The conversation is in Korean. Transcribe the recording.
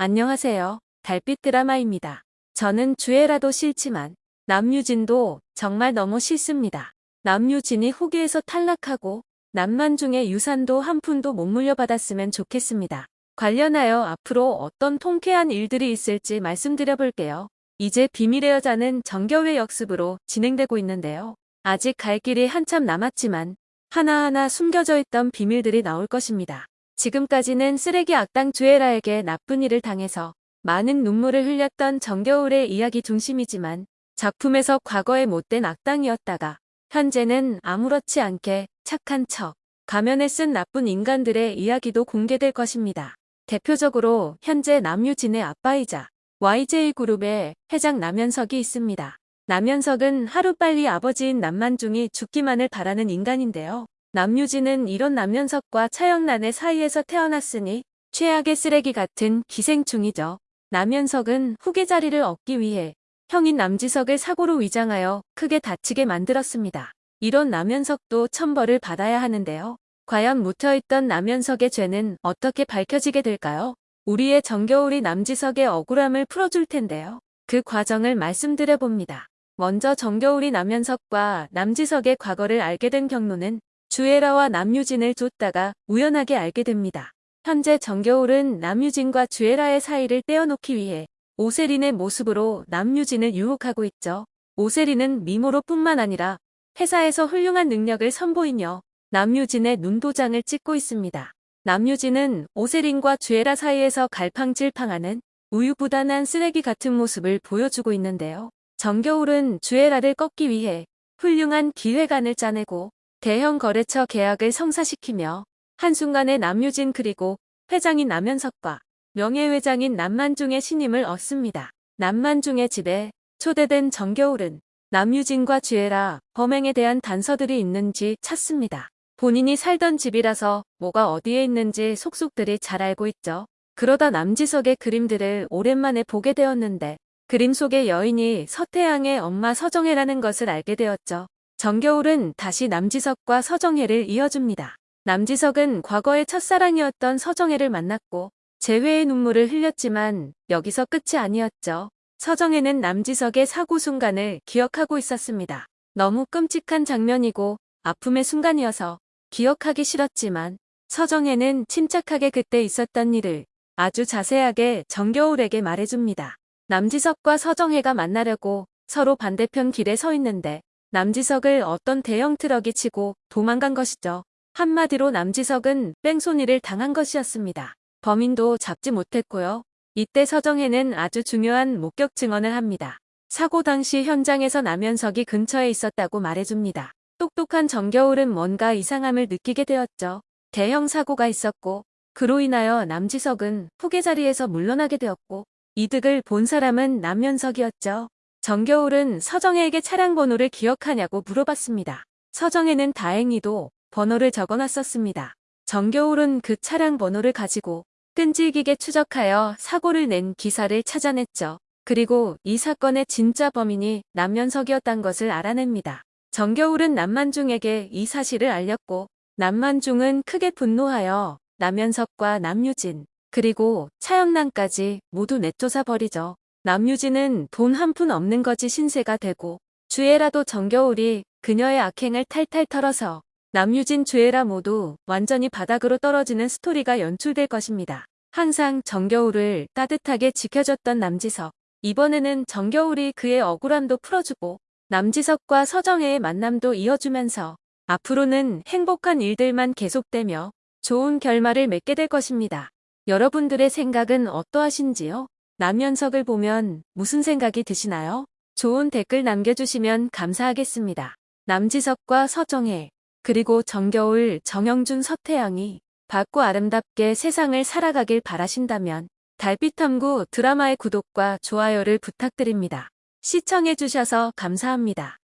안녕하세요. 달빛 드라마입니다. 저는 주애라도 싫지만 남유진도 정말 너무 싫습니다. 남유진이 후기에서 탈락하고 남만중의 유산도 한 푼도 못 물려받았으면 좋겠습니다. 관련하여 앞으로 어떤 통쾌한 일들이 있을지 말씀드려 볼게요. 이제 비밀의 여자는 정겨울의 역습으로 진행되고 있는데요. 아직 갈 길이 한참 남았지만 하나하나 숨겨져 있던 비밀들이 나올 것입니다. 지금까지는 쓰레기 악당 주애라에게 나쁜 일을 당해서 많은 눈물을 흘렸던 정겨울의 이야기 중심이지만 작품에서 과거에 못된 악당이었다가 현재는 아무렇지 않게 착한 척 가면을 쓴 나쁜 인간들의 이야기도 공개될 것입니다. 대표적으로 현재 남유진의 아빠이자 YJ그룹의 회장 남현석이 있습니다. 남현석은 하루빨리 아버지인 남만중이 죽기만을 바라는 인간인데요. 남유진은 이런 남현석과 차영란의 사이에서 태어났으니 최악의 쓰레기 같은 기생충이죠. 남현석은 후계 자리를 얻기 위해 형인 남지석을 사고로 위장하여 크게 다치게 만들었습니다. 이런 남현석도 천벌을 받아야 하는데요. 과연 묻혀있던 남현석의 죄는 어떻게 밝혀지게 될까요? 우리의 정겨울이 남지석의 억울함을 풀어줄 텐데요. 그 과정을 말씀드려 봅니다. 먼저 정겨울이 남현석과 남지석의 과거를 알게 된 경로는 주애라와 남유진을 쫓다가 우연하게 알게 됩니다. 현재 정겨울은 남유진과 주애라의 사이를 떼어놓기 위해 오세린의 모습으로 남유진을 유혹하고 있죠. 오세린은 미모로 뿐만 아니라 회사에서 훌륭한 능력을 선보이며 남유진의 눈도장을 찍고 있습니다. 남유진은 오세린과 주애라 사이에서 갈팡질팡하는 우유부단한 쓰레기 같은 모습을 보여주고 있는데요. 정겨울은 주애라를 꺾기 위해 훌륭한 기획안을 짜내고 대형 거래처 계약을 성사시키며 한순간에 남유진 그리고 회장인 남현석과 명예회장인 남만중의 신임을 얻습니다. 남만중의 집에 초대된 정겨울은 남유진과 주애라 범행에 대한 단서들이 있는지 찾습니다. 본인이 살던 집이라서 뭐가 어디에 있는지 속속들이 잘 알고 있죠. 그러다 남지석의 그림들을 오랜만에 보게 되었는데 그림 속의 여인이 서태양의 엄마 서정혜라는 것을 알게 되었죠. 정겨울은 다시 남지석과 서정혜를 이어줍니다. 남지석은 과거의 첫사랑이었던 서정혜를 만났고 재회의 눈물을 흘렸지만 여기서 끝이 아니었죠. 서정혜는 남지석의 사고 순간을 기억하고 있었습니다. 너무 끔찍한 장면이고 아픔의 순간이어서 기억하기 싫었지만 서정혜는 침착하게 그때 있었던 일을 아주 자세하게 정겨울에게 말해줍니다. 남지석과 서정혜가 만나려고 서로 반대편 길에 서 있는데 남지석을 어떤 대형 트럭이 치고 도망간 것이죠. 한마디로 남지석은 뺑소니를 당한 것이었습니다. 범인도 잡지 못했고요. 이때 서정혜는 아주 중요한 목격 증언을 합니다. 사고 당시 현장에서 남현석이 근처에 있었다고 말해줍니다. 똑똑한 정겨울은 뭔가 이상함을 느끼게 되었죠. 대형 사고가 있었고 그로 인하여 남지석은 후계 자리에서 물러나게 되었고 이득을 본 사람은 남현석이었죠. 정겨울은 서정혜에게 차량 번호를 기억하냐고 물어봤습니다. 서정혜는 다행히도 번호를 적어놨었습니다. 정겨울은 그 차량 번호를 가지고 끈질기게 추적하여 사고를 낸 기사를 찾아냈죠. 그리고 이 사건의 진짜 범인이 남현석이었단 것을 알아냅니다. 정겨울은 남만중에게 이 사실을 알렸고 남만중은 크게 분노하여 남현석과 남유진 그리고 차영란까지 모두 내쫓아 버리죠. 남유진은 돈 한 푼 없는 거지 신세가 되고 주애라도 정겨울이 그녀의 악행을 탈탈 털어서 남유진 주애라 모두 완전히 바닥으로 떨어지는 스토리가 연출될 것입니다. 항상 정겨울을 따뜻하게 지켜줬던 남지석. 이번에는 정겨울이 그의 억울함도 풀어주고 남지석과 서정혜의 만남도 이어주면서 앞으로는 행복한 일들만 계속되며 좋은 결말을 맺게 될 것입니다. 여러분들의 생각은 어떠하신지요? 남현석을 보면 무슨 생각이 드시나요? 좋은 댓글 남겨주시면 감사하겠습니다. 남지석과 서정혜, 그리고 정겨울, 정영준, 서태양이 밝고 아름답게 세상을 살아가길 바라신다면 달빛탐구 드라마의 구독과 좋아요를 부탁드립니다. 시청해주셔서 감사합니다.